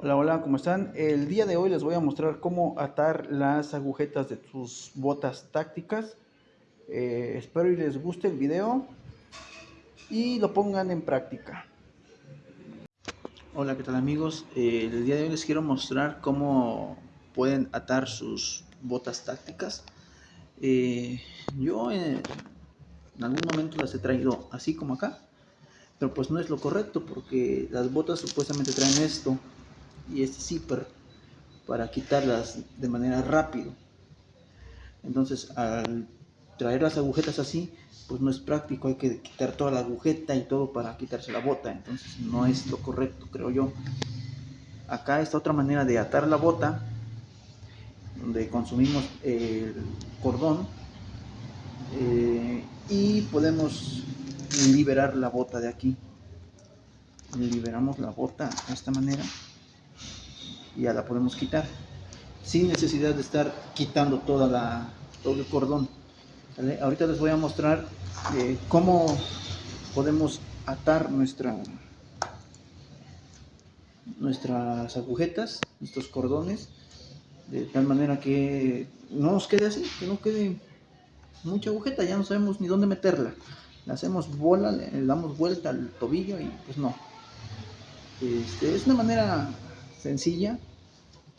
Hola, hola, ¿cómo están? El día de hoy les voy a mostrar cómo atar las agujetas de sus botas tácticas. Eh, espero y les guste el video y lo pongan en práctica. Hola, ¿qué tal amigos? Eh, el día de hoy les quiero mostrar cómo pueden atar sus botas tácticas. Eh, yo en algún momento las he traído así como acá, pero pues no es lo correcto porque las botas supuestamente traen esto y este zipper para quitarlas de manera rápido. Entonces, al traer las agujetas así, pues no es práctico, hay que quitar toda la agujeta y todo para quitarse la bota, entonces no es lo correcto, creo yo. Acá está otra manera de atar la bota, donde consumimos el cordón eh, y podemos liberar la bota de aquí. Liberamos la bota de esta manera y ya la podemos quitar sin necesidad de estar quitando toda la, todo el cordón. Ahorita les voy a mostrar eh, cómo podemos atar nuestra, nuestras agujetas, estos cordones, de tal manera que no nos quede así, que no quede mucha agujeta, ya no sabemos ni dónde meterla. Le hacemos bola, le damos vuelta al tobillo y pues no. Este, es una manera sencilla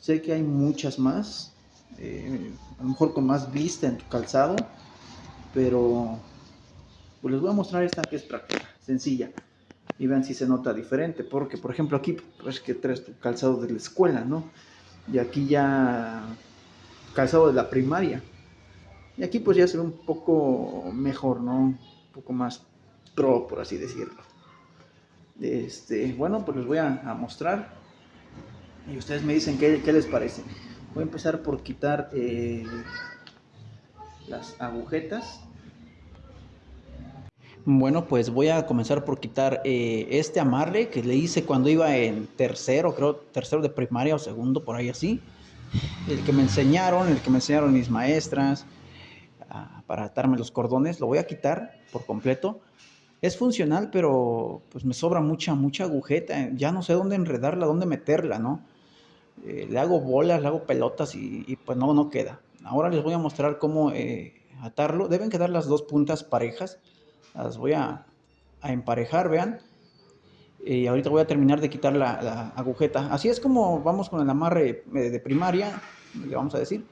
Sé que hay muchas más, eh, a lo mejor con más vista en tu calzado, pero pues les voy a mostrar esta que es práctica, sencilla. Y vean si se nota diferente, porque por ejemplo aquí pues que traes tu calzado de la escuela, ¿no? Y aquí ya calzado de la primaria. Y aquí pues ya se ve un poco mejor, ¿no? Un poco más pro, por así decirlo. Este, bueno, pues les voy a mostrar y ustedes me dicen qué, les parece. Voy a empezar por quitar eh, las agujetas. Bueno, pues voy a comenzar por quitar eh, este amarre que le hice cuando iba en tercero, creo tercero de primaria o segundo, por ahí así. El que me enseñaron, el que me enseñaron mis maestras ah, para atarme los cordones, lo voy a quitar por completo. Es funcional, pero pues me sobra mucha, mucha agujeta. Ya no sé dónde enredarla, dónde meterla, ¿no? Eh, le hago bolas, le hago pelotas y, pues no, no queda. Ahora les voy a mostrar cómo eh, atarlo. Deben quedar las dos puntas parejas. Las voy a, emparejar, vean. Y ahorita voy a terminar de quitar la, agujeta. Así es como vamos con el amarre eh, de primaria, le vamos a decir.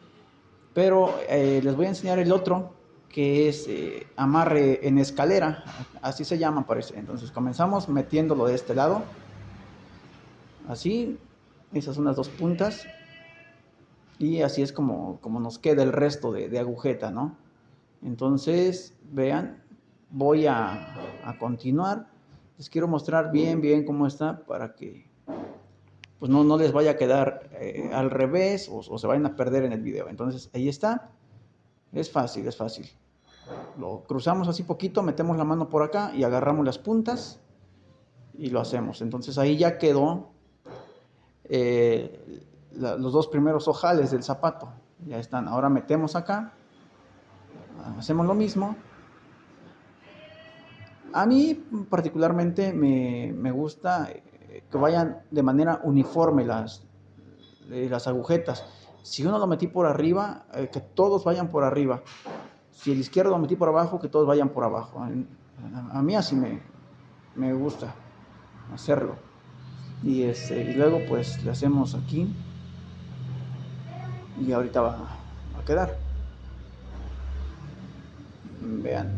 Pero les voy a enseñar el otro, que es amarre en escalera. Así se llama, parece. Entonces comenzamos metiéndolo de este lado. Así, esas son las dos puntas. Y así es como, como nos queda el resto de, agujeta, ¿no? Entonces, vean, voy a, continuar. Les quiero mostrar bien, bien cómo está para que pues no, no les vaya a quedar eh, al revés o, o, se vayan a perder en el video. Entonces, ahí está. Es fácil, es fácil. Lo cruzamos así poquito, metemos la mano por acá y agarramos las puntas y lo hacemos. Entonces ahí ya quedó eh, los dos primeros ojales del zapato. Ya están. Ahora metemos acá. Hacemos lo mismo. A mí particularmente me, gusta eh, que vayan de manera uniforme las, eh, las agujetas. Si uno lo metí por arriba, que todos vayan por arriba. Si el izquierdo lo metí por abajo, que todos vayan por abajo. A, mí así me, me gusta hacerlo y, este, y luego pues le hacemos aquí. Y ahorita va, a quedar. Vean.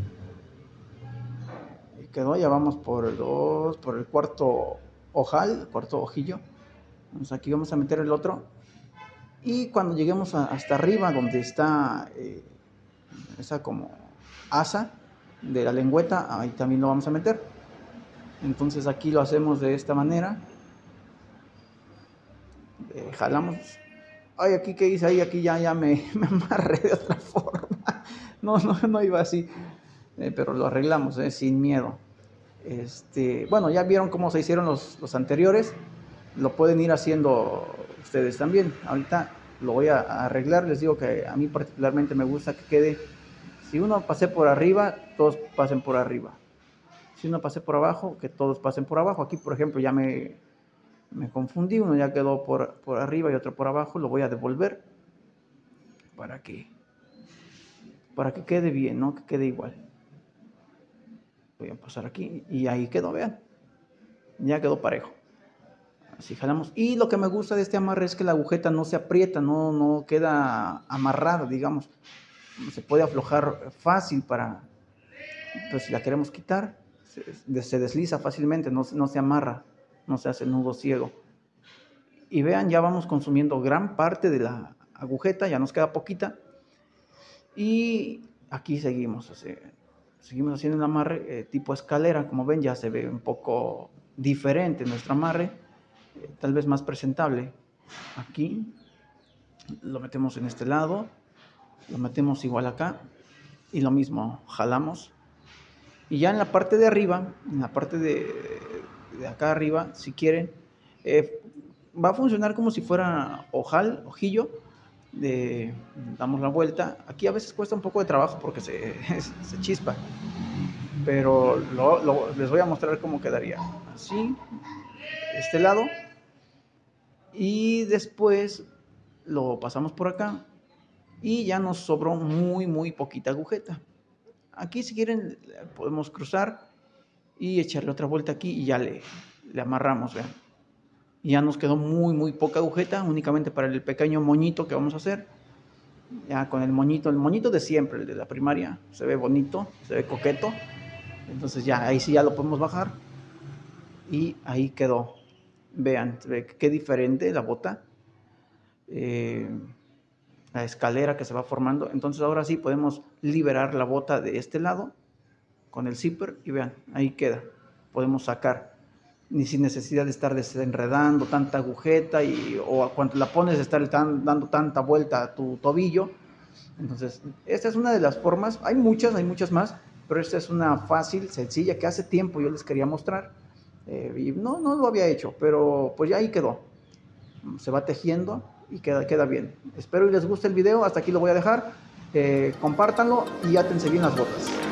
Y quedó ya vamos por el dos por el cuarto ojal cuarto ojillo. Entonces aquí vamos a meter el otro. Y cuando lleguemos hasta arriba donde está eh, esa como asa de la lengüeta ahí también lo vamos a meter. Entonces aquí lo hacemos de esta manera eh, jalamos. Ay, aquí que hice, ahí, aquí ya, ya me, me, amarré de otra forma. No, no, no iba así. Eh, pero lo arreglamos, eh, sin miedo. Este, bueno, ya vieron cómo se hicieron los, los anteriores. Lo pueden ir haciendo ustedes también. Ahorita lo voy a arreglar. Les digo que a mí particularmente me gusta que quede. Si uno pase por arriba, todos pasen por arriba. Si uno pase por abajo, que todos pasen por abajo. Aquí, por ejemplo, ya me me confundí, uno ya quedó por, por arriba y otro por abajo, lo voy a devolver para que para que quede bien, ¿no? Que quede igual. Voy a pasar aquí y ahí quedó, vean. Ya quedó parejo. Así jalamos. Y lo que me gusta de este amarre es que la agujeta no se aprieta, no, no queda amarrada, digamos. Se puede aflojar fácil para, pues si la queremos quitar, se, desliza fácilmente, no, no se amarra, no se hace nudo ciego. Y vean, ya vamos consumiendo gran parte de la agujeta, ya nos queda poquita. Y aquí seguimos, seguimos haciendo el amarre eh, tipo escalera, como ven ya se ve un poco diferente nuestro amarre, eh, tal vez más presentable. Aquí lo metemos en este lado, lo metemos igual acá y lo mismo, jalamos. Y ya en la parte de arriba, en la parte de, de acá arriba, si quieren, eh, va a funcionar como si fuera ojal, ojillo, damos la vuelta. Aquí a veces cuesta un poco de trabajo porque se, se chispa, pero les voy a mostrar cómo quedaría. Así, este lado, y después lo pasamos por acá y ya nos sobró muy, muy poquita agujeta. Aquí si quieren podemos cruzar y echarle otra vuelta aquí y ya le, amarramos, vean ya nos quedó muy, muy poca agujeta, únicamente para el pequeño moñito que vamos a hacer. Ya con el moñito, el moñito de siempre, el de la primaria, se ve bonito, se ve coqueto. Entonces ya, ahí sí ya lo podemos bajar. Y ahí quedó. Vean, ve qué diferente la bota. Eh, la escalera que se va formando. Entonces ahora sí podemos liberar la bota de este lado con el zipper y vean, ahí queda. Podemos sacar ni sin necesidad de estar desenredando tanta agujeta y, o cuando la pones estar dando tanta vuelta a tu tobillo. Entonces, esta es una de las formas, hay muchas, hay muchas más, pero esta es una fácil, sencilla, que hace tiempo yo les quería mostrar. Eh, y no, no lo había hecho, pero pues ya ahí quedó. Se va tejiendo y queda, queda bien. Espero y les guste el video, hasta aquí lo voy a dejar. Eh, compártanlo y átense bien las botas.